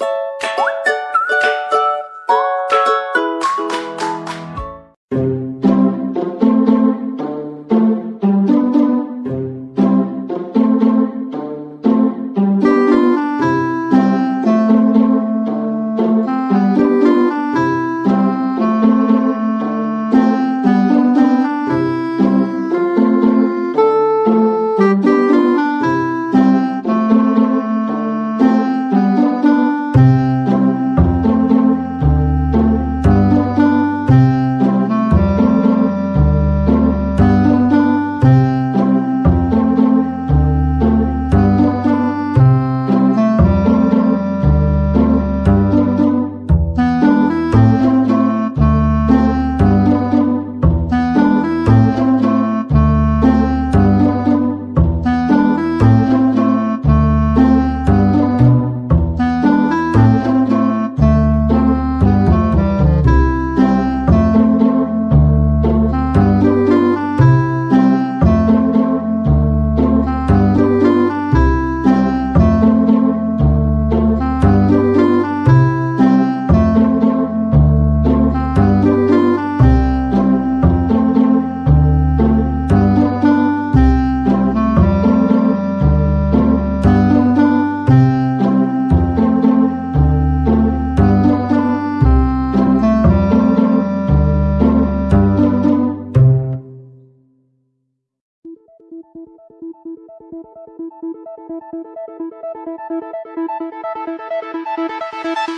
you Thank you.